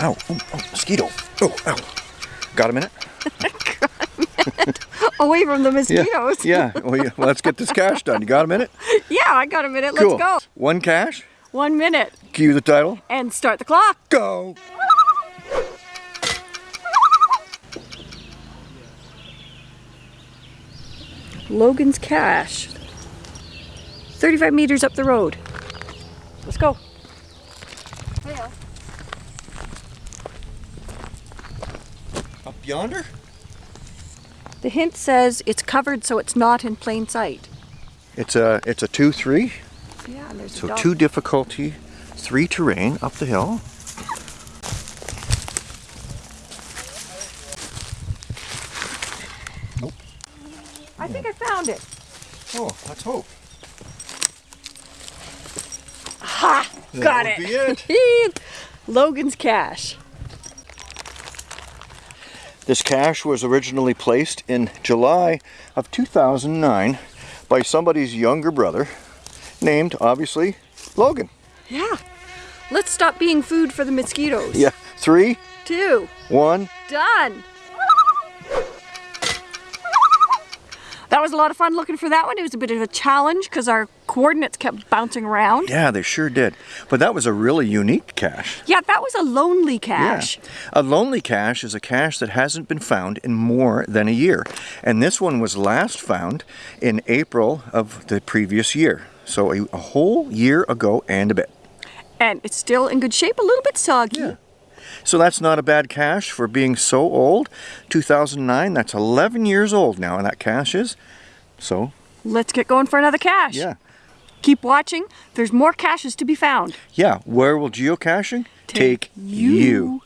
ow, oh, oh, mosquito. Oh, ow. Got a minute? Away from the mosquitoes. yeah. Well, yeah. Let's get this cache done. You got a minute? Yeah, I got a minute. Cool. Let's go. One cache. One minute. Cue the title. And start the clock. Go. Logan's Cache. 35 meters up the road. Let's go. Yonder? The hint says it's covered so it's not in plain sight. It's a it's a two three. Yeah, and there's a So dog. two difficulty, three terrain up the hill. Nope. I think I found it. Oh, let's hope. Ha! Got That it. be it. Logan's Cache. This cache was originally placed in July of 2009 by somebody's younger brother, named obviously Logan. Yeah. Let's stop being food for the mosquitoes. Yeah, three, Two. one. Done. That was a lot of fun looking for that one. It was a bit of a challenge because our coordinates kept bouncing around. Yeah, they sure did. But that was a really unique cache. Yeah, that was a lonely cache. Yeah. A lonely cache is a cache that hasn't been found in more than a year. And this one was last found in April of the previous year. So a, a whole year ago and a bit. And it's still in good shape, a little bit soggy. Yeah. So that's not a bad cache for being so old. 2009, that's 11 years old now, and that cache is. So, Let's get going for another cache. yeah. Keep watching. There's more caches to be found. Yeah, where will geocaching Take you.